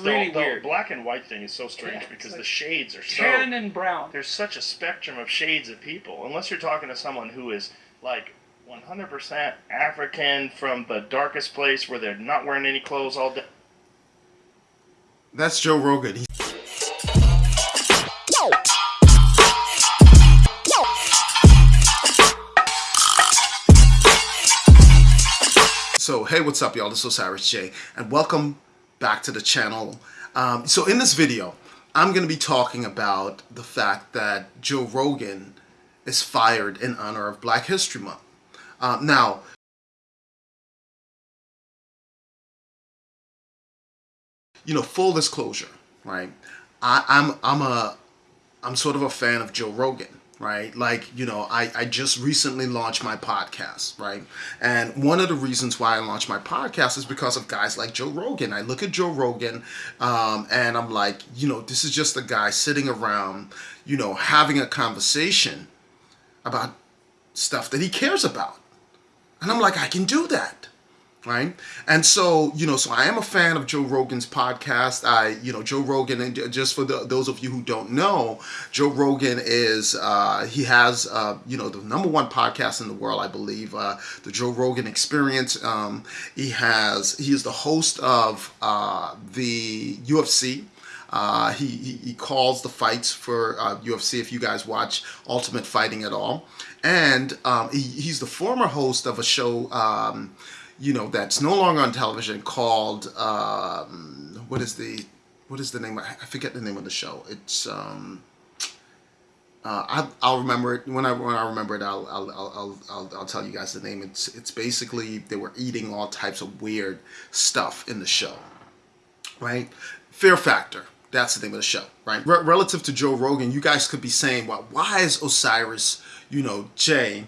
really the, the weird. black and white thing is so strange Yeah, because it's the shades are so. Tan and brown. There's such a spectrum of shades of people. Unless you're talking to someone who is like 100% African from the darkest place where they're not wearing any clothes all day. That's Joe Rogan. He- So, hey, what's up, y'all? This is Osiris J, and welcome back to the channel. Um, so, in this video, I'm going to be talking about the fact that Joe Rogan is fired in honor of Black History Month. Um, now, you know, full disclosure, right? I, I'm I'm a I'm sort of a fan of Joe Rogan, right? Like, you know, I, I just recently launched my podcast, right? And one of the reasons why I launched my podcast is because of guys like Joe Rogan. I look at Joe Rogan um, and I'm like, you know, this is just a guy sitting around, you know, having a conversation about stuff that he cares about. And I'm like, I can do that right? And so you know so i am a fan of joe rogan's podcast. I you know joe rogan and just for the, those of you who don't know joe rogan is uh, he has uh, you know the number one podcast in the world i believe uh, the joe rogan experience. Um, he has he is the host of uh, the ufc uh, he, he, calls the fights for uh, UFC if you guys watch Ultimate Fighting at all. And um, he, he's the former host of a show um, you know, that's no longer on television called, um, what is the, what is the name? I forget the name of the show. It's, um, uh, I, will remember it when I when I remember it. I'll I'll, I'll I'll I'll tell you guys the name. It's it's basically they were eating all types of weird stuff in the show, right? Fear Factor. That's the name of the show, right? Re relative to Joe Rogan, you guys could be saying, well, why is Osiris, you know, Jay,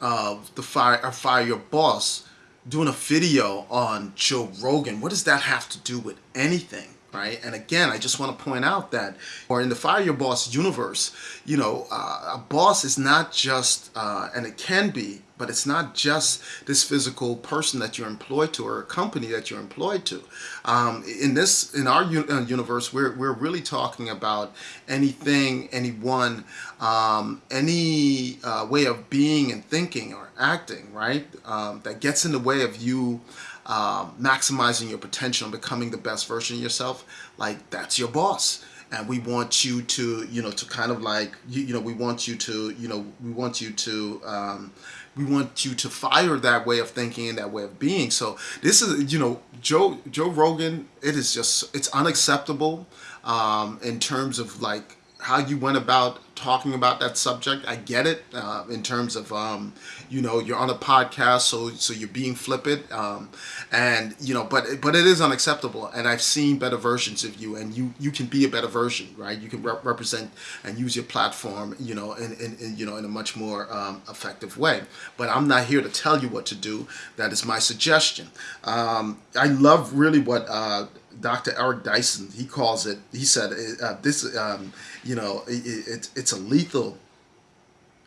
uh, the fire, uh, fire your boss, doing a video on Joe Rogan. What does that have to do with anything? Right? And again, I just want to point out that, or in the Fire Your Boss universe, you know, uh, a boss is not just, uh, and it can be, but it's not just this physical person that you're employed to or a company that you're employed to. Um, in this, in our uh, universe, we're, we're really talking about anything, anyone, um, any uh, way of being and thinking or acting, right? Um, that gets in the way of you um, maximizing your potential and becoming the best version of yourself. Like that's your boss and we want you to you know to kind of like you, you know we want you to you know we want you to um, we want you to fire that way of thinking and that way of being so this is you know joe joe rogan it is just it's unacceptable um, in terms of like how you went about talking about that subject. I get it uh, in terms of, um, you know, you're on a podcast, so so you're being flippant, um, and you know, but but it is unacceptable. And I've seen better versions of you, and you you can be a better version, right? You can re represent and use your platform, you know, in, in, in you know in a much more um, effective way. But I'm not here to tell you what to do. That is my suggestion. Um, I love really what. Uh, Dr. Eric Dyson, he calls it, he said, uh, this, um, you know, it, it, it's a lethal,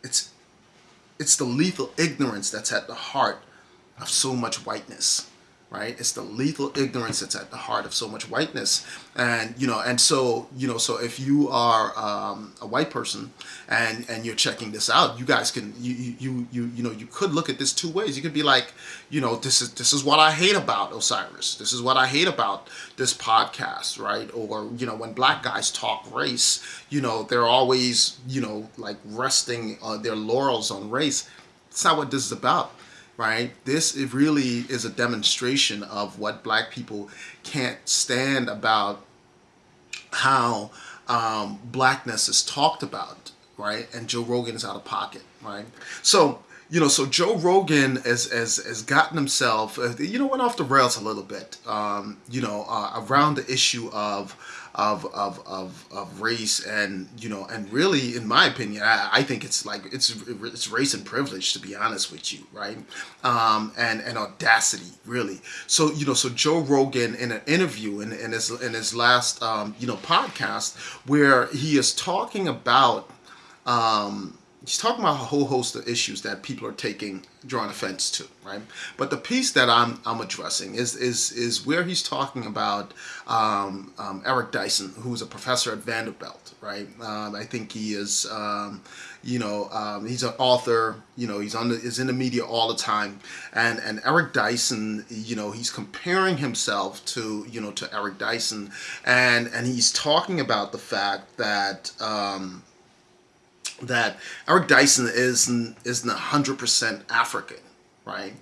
it's, it's the lethal ignorance that's at the heart of so much whiteness right? It's the lethal ignorance that's at the heart of so much whiteness. And, you know, and so, you know, so if you are um, a white person and, and you're checking this out, you guys can, you, you, you, you know, you could look at this two ways. You could be like, you know, this is, this is what I hate about Osiris. This is what I hate about this podcast, right? Or, you know, when black guys talk race, you know, they're always, you know, like resting uh, their laurels on race. It's not what this is about right? This it really is a demonstration of what black people can't stand about how um, blackness is talked about, right? And Joe Rogan is out of pocket, right? So, you know, so Joe Rogan has, has, has gotten himself, uh, you know, went off the rails a little bit, um, you know, uh, around the issue of of, of, of, of race and, you know, and really, in my opinion, I, I think it's like, it's, it's race and privilege, to be honest with you, right? Um, and, and audacity, really. So, you know, so Joe Rogan in an interview in, in, his, in his last, um, you know, podcast where he is talking about, um, he's talking about a whole host of issues that people are taking drawing offense to, right? But the piece that I'm I'm addressing is is is where he's talking about um, um, Eric Dyson, who's a professor at Vanderbilt, right? Um, I think he is, um, you know, um, he's an author. You know, he's on the, is in the media all the time, and and Eric Dyson, you know, he's comparing himself to you know to Eric Dyson, and and he's talking about the fact that. Um, that Eric Dyson isn't isn't hundred percent African, right?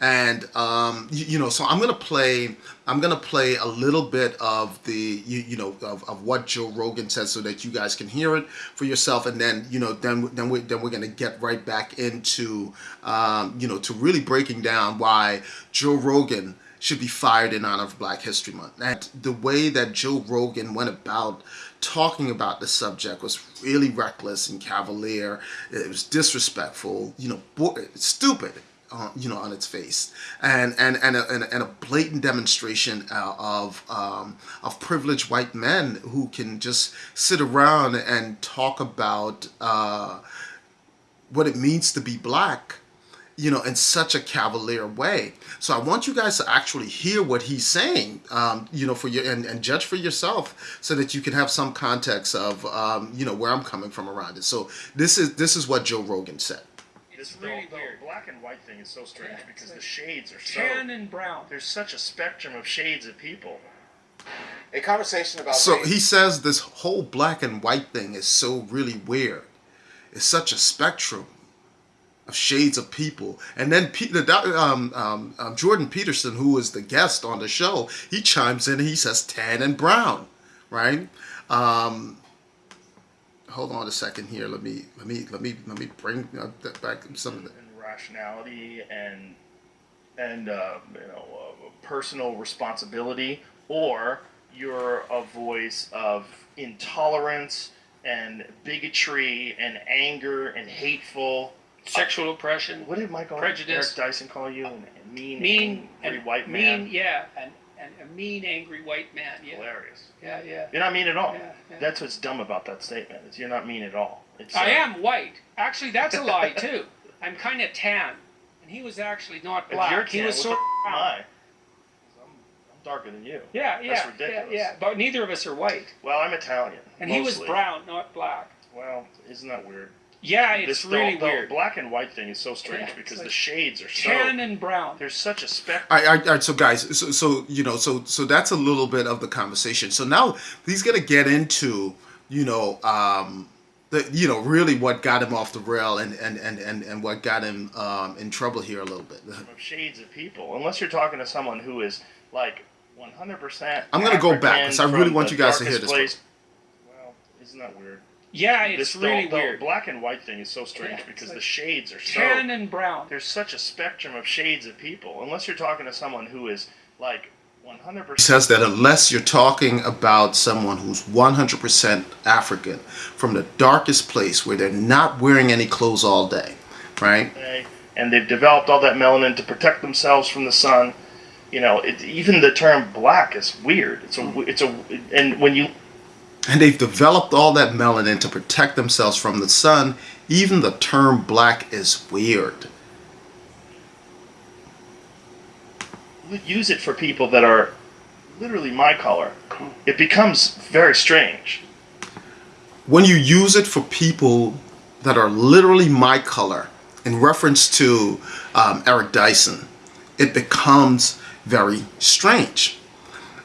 And um, you, you, know, so I'm gonna play. I'm gonna play a little bit of the you, you know of, of what Joe Rogan said, so that you guys can hear it for yourself, and then you know then then we then we're gonna get right back into um, you know to really breaking down why Joe Rogan should be fired in honor of Black History Month. And the way that Joe Rogan went about talking about the subject was really reckless and cavalier. It was disrespectful, you know, stupid. Uh, you know, on its face, and and and a, and a, and a blatant demonstration uh, of um, of privileged white men who can just sit around and talk about uh, what it means to be black you know, in such a cavalier way. So I want you guys to actually hear what he's saying, um, you know, for your and, and judge for yourself, so that you can have some context of, um, you know, where I'm coming from around it. So this is this is what Joe Rogan said. It's really the, weird. Black and white thing is so strange yeah, because like the shades are so tan and brown. There's such a spectrum of shades of people. A conversation about so race. he says this whole black and white thing is so really weird. It's such a spectrum of shades of people. And then um, um, um, Jordan Peterson, who was the guest on the show, he chimes in and he says tan and brown, right? Um, hold on a second here. Let me let me let me let me bring uh, back some of the and rationality and and uh, you know uh, personal responsibility, or you're a voice of intolerance and bigotry and anger and hateful sexual oppression. What did Michael prejudice? Eric Dyson call you? A mean, mean, angry white man. Mean, yeah, and, and a mean, angry white man. Yeah. Hilarious. Yeah, yeah. You're not mean at all. Yeah, yeah. That's what's dumb about that statement. Is you're not mean at all. It's, I uh, am white. Actually, that's a lie too. I'm kind of tan, and he was actually not black. If you're tan, he was so. Am I? I'm, darker than you. Yeah, yeah, That's ridiculous. yeah, yeah. But neither of us are white. Well, I'm Italian. And mostly. he was brown, not black. Well, isn't that weird? Yeah, it's this, really the, weird. The black and white thing is so strange yeah, because like the shades are so tan and brown. There's such a spectrum. All right, all right, so guys, so, so you know, so so that's a little bit of the conversation. So now he's gonna get into you know um, the you know really what got him off the rail and and and and, and what got him um, in trouble here a little bit. Shades of people, unless you're talking to someone who is like 100%. I'm gonna go back because I really want you guys to hear this. Place. Well, isn't that weird? Yeah, it's this, really the, weird. The black and white thing is so strange yeah, because like the shades are so tan and brown. There's such a spectrum of shades of people. Unless you're talking to someone who is like 100%. says that unless you're talking about someone who's 100% African from the darkest place where they're not wearing any clothes all day, right? And they've developed all that melanin to protect themselves from the sun. You know, it, even the term black is weird. It's a, mm. it's a, and when you and they've developed all that melanin to protect themselves from the sun. Even the term black is weird. Use it for people that are literally my color. It becomes very strange. When you use it for people that are literally my color, in reference to um, Eric Dyson, it becomes very strange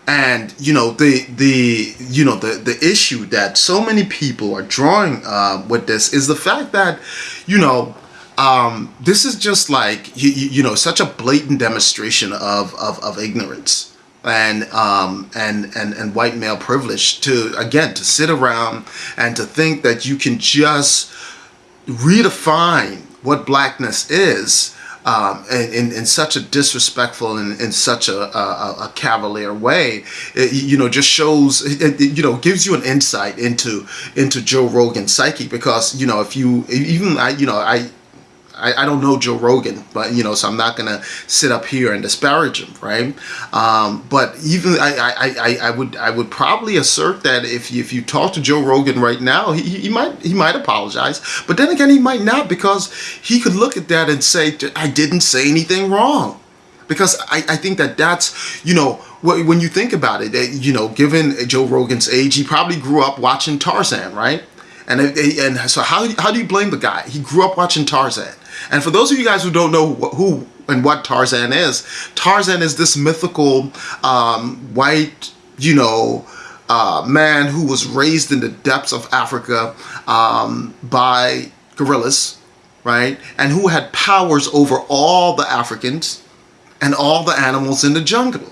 and you know the the you know the the issue that so many people are drawing uh, with this is the fact that you know um, this is just like you, you know such a blatant demonstration of of, of ignorance and um, and and and white male privilege to again to sit around and to think that you can just redefine what blackness is um, in, in such a disrespectful and in such a, a, a cavalier way, it, you know, just shows, it, you know, gives you an insight into into Joe Rogan's psyche because, you know, if you even I, you know, I I, I don't know Joe Rogan, but you know, so I'm not gonna sit up here and disparage him, right? Um, but even I, I, I, would I would probably assert that if you, if you talk to Joe Rogan right now, he, he might he might apologize, but then again, he might not because he could look at that and say, I didn't say anything wrong. Because I, I think that that's you know when you think about it you know given joe rogan's age he probably grew up watching tarzan right? And and so how, how do you blame the guy? He grew up watching tarzan and for those of you guys who don't know who and what tarzan is tarzan is this mythical um, white you know uh, man who was raised in the depths of africa um, by gorillas right? And who had powers over all the africans and all the animals in the jungle.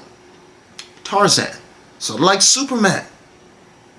Tarzan, of like Superman,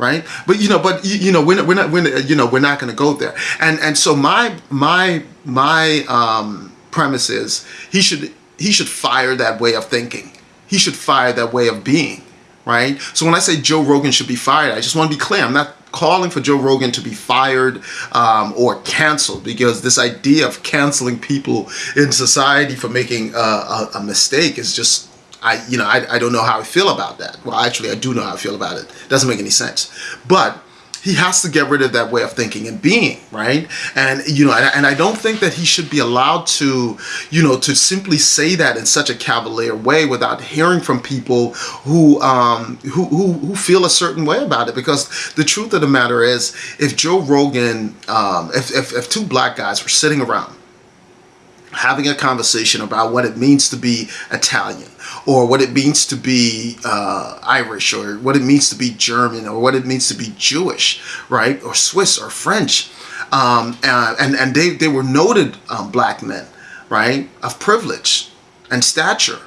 right? But you know, but you, know, we're not, we're not, you know, we're not going to go there. And and so my my my um, premise is he should he should fire that way of thinking. He should fire that way of being, right? So when I say Joe Rogan should be fired, I just want to be clear. I'm not calling for Joe Rogan to be fired um, or canceled because this idea of canceling people in society for making a, a mistake is just I you know I, I don't know how I feel about that. Well, actually, I do know how I feel about it. it doesn't make any sense, but he has to get rid of that way of thinking and being right and you know and, i don't think that he should be allowed to you know to simply say that in such a cavalier way without hearing from people who um who who, who feel a certain way about it because the truth of the matter is if joe rogan um if, if, if two black guys were sitting around having a conversation about what it means to be Italian or what it means to be uh, Irish or what it means to be German or what it means to be Jewish, right? Or Swiss or French. Um, and, and they, they were noted um, black men, right? Of privilege and stature.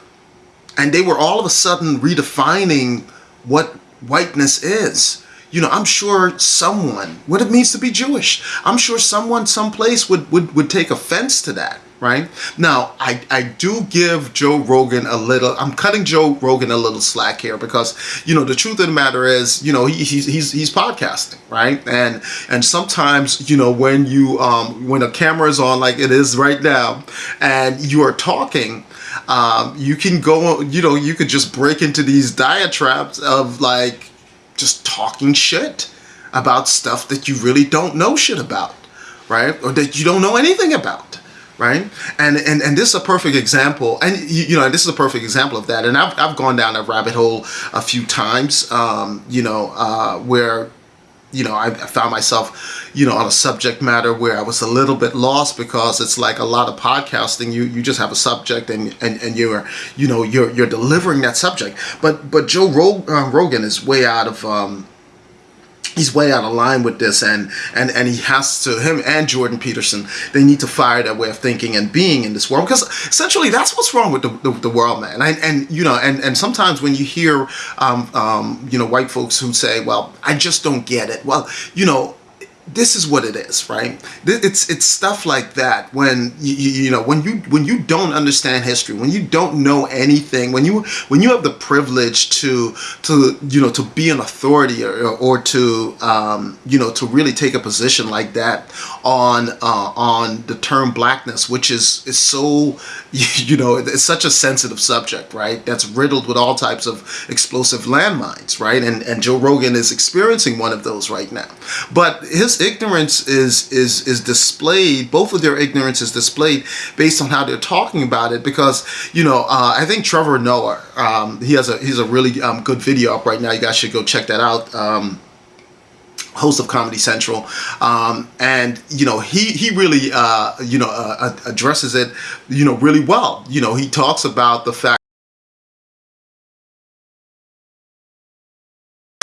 And they were all of a sudden redefining what whiteness is you know, I'm sure someone, what it means to be Jewish, I'm sure someone someplace would, would, would take offense to that right? Now, I, I do give Joe Rogan a little, I'm cutting Joe Rogan a little slack here because, you know, the truth of the matter is, you know, he, he's, he's, he's podcasting, right? And, and sometimes, you know, when you, um, when a camera is on like it is right now and you are talking, um, you can go, you know, you could just break into these diatribes of like just talking shit about stuff that you really don't know shit about, right? Or that you don't know anything about right? And and and this is a perfect example, and you, you know, this is a perfect example of that. And I've I've gone down that rabbit hole a few times, um, you know, uh, where you know, I, found myself, you know, on a subject matter where I was a little bit lost because it's like a lot of podcasting. You you just have a subject and and, and you're you know you're you're delivering that subject. But but Joe Rog, uh, Rogan is way out of um, he's way out of line with this and and and he has to him and jordan peterson they need to fire that way of thinking and being in this world because essentially that's what's wrong with the, the, the world man. And, and you know and and sometimes when you hear um, um, you know white folks who say well i just don't get it. Well you know this is what it is, right? It's it's stuff like that when you, you know when you when you don't understand history, when you don't know anything, when you when you have the privilege to to you know to be an authority or, or to um, you know to really take a position like that on uh, on the term blackness, which is is so you know it's such a sensitive subject, right? That's riddled with all types of explosive landmines, right? And and Joe Rogan is experiencing one of those right now, but his ignorance is is is displayed both of their ignorance is displayed based on how they're talking about it because you know uh, I think Trevor Noah um, he has a he's a really um, good video up right now you guys should go check that out um, host of Comedy Central, um, and you know he he really uh, you know uh, addresses it you know really well. You know he talks about the fact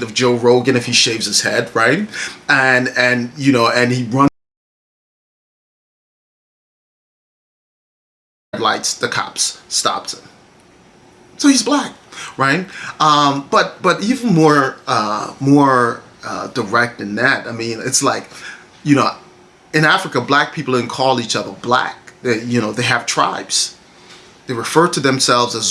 of Joe Rogan if he shaves his head, right? And and you know, and he runs lights, the cops stops him. So he's black, right? Um, but but even more uh, more uh, direct than that. I mean, it's like, you know, in Africa, black people didn't call each other black. They, you know, they have tribes. They refer to themselves as